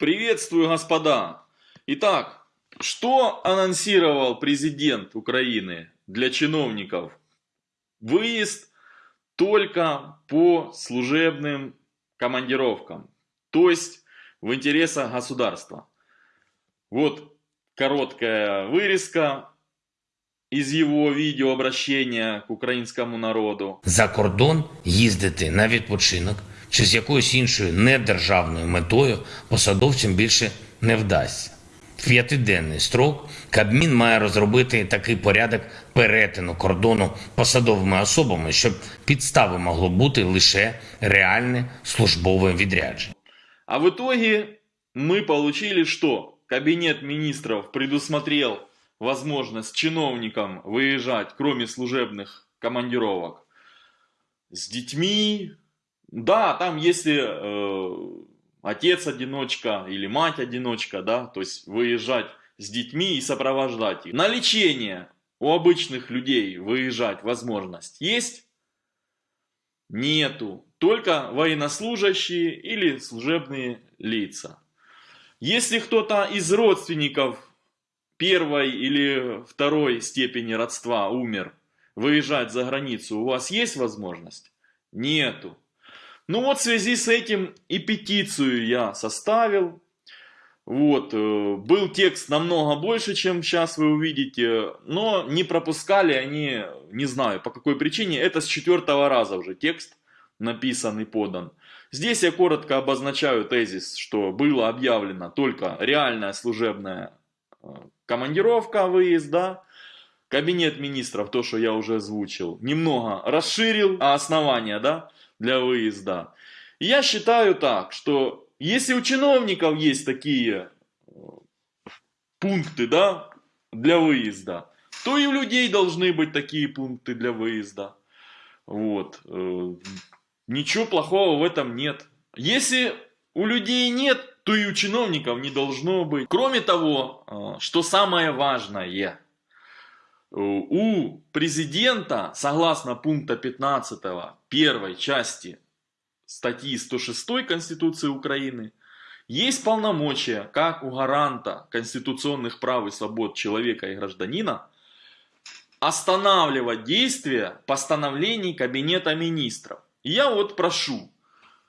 Приветствую, господа! Итак, что анонсировал президент Украины для чиновников? Выезд только по служебным командировкам, то есть в интересах государства. Вот короткая вырезка из его відеообращення к українському народу. за кордон їздити на відпочинок чи з якоюсь іншою недержавною метою посадовцям більше не вдасться. В п'ятиденний строк Кабмін має розробити такий порядок перетину кордону посадовими особами, щоб підстави могло бути лише реальне службове відрядження. А в итоге мы получили, что Кабинет министров предусмотрел возможность чиновникам выезжать, кроме служебных командировок, с детьми. Да, там если э, отец-одиночка или мать-одиночка, да, то есть выезжать с детьми и сопровождать их. На лечение у обычных людей выезжать возможность есть? Нету. Только военнослужащие или служебные лица. Если кто-то из родственников первой или второй степени родства умер, выезжать за границу, у вас есть возможность? Нету. Ну вот в связи с этим и петицию я составил. Вот, э, был текст намного больше, чем сейчас вы увидите, но не пропускали они, не знаю по какой причине, это с четвертого раза уже текст написан и подан. Здесь я коротко обозначаю тезис, что было объявлено только реальная служебная э, командировка, выезд, да, Кабинет министров, то, что я уже озвучил, немного расширил основания, да, для выезда. Я считаю так, что если у чиновников есть такие э, пункты, да, для выезда, то и у людей должны быть такие пункты для выезда. Вот. э, Ничего плохого в этом нет. Если у людей нет, то и у чиновников не должно быть. Кроме того, э, что самое важное, у президента, согласно пункта 15 первой части статьи 106 Конституции Украины, есть полномочия, как у гаранта конституционных прав и свобод человека и гражданина, останавливать действия постановлений Кабинета Министров. И я вот прошу,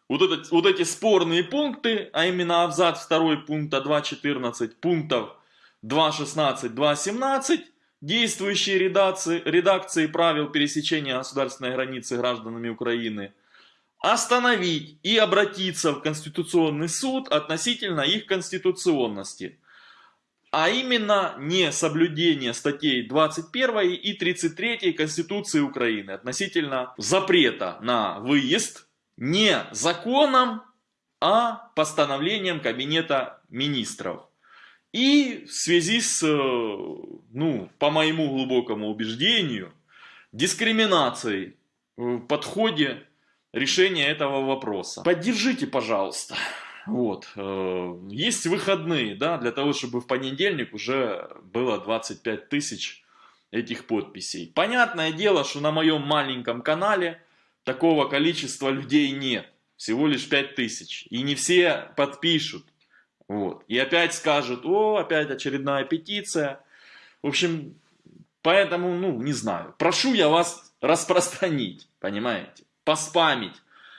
вот, этот, вот эти спорные пункты, а именно абзац 2 пункта 2.14, пунктов 2.16, 2.17, действующие редакции, редакции правил пересечения государственной границы гражданами Украины, остановить и обратиться в Конституционный суд относительно их конституционности. А именно не соблюдение статей 21 и 33 Конституции Украины относительно запрета на выезд не законом, а постановлением Кабинета Министров. И в связи с, э, ну, по моему глубокому убеждению, дискриминацией в подходе решения этого вопроса. Поддержите, пожалуйста. Вот. э, Есть выходные, да, для того, чтобы в понедельник уже было 25 тысяч этих подписей. Понятное дело, что на моем маленьком канале такого количества людей нет. Всего лишь 5 тысяч. И не все подпишут. Вот. И опять скажут, о, опять очередная петиция. В общем, поэтому, ну, не знаю. Прошу я вас распространить, понимаете? Поспамить.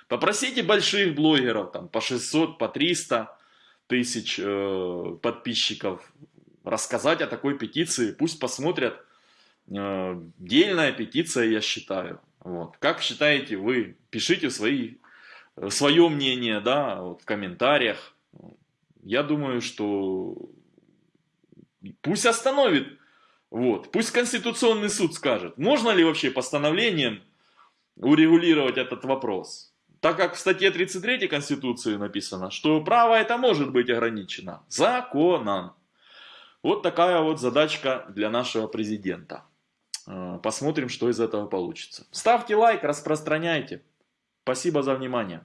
Попросите больших блогеров, там, по 600, по 300 тысяч э, подписчиков, рассказать о такой петиции. Пусть посмотрят. Э, дельная петиция, я считаю. Вот. Как считаете вы? Пишите свои, свое мнение да, вот, в комментариях. Я думаю, что пусть остановит. Вот. Пусть Конституционный суд скажет, можно ли вообще постановлением урегулировать этот вопрос. Так как в статье 33 Конституции написано, что право это может быть ограничено законом. Вот такая вот задачка для нашего президента. Э, Посмотрим, что из этого получится. Ставьте лайк, распространяйте. Спасибо за внимание.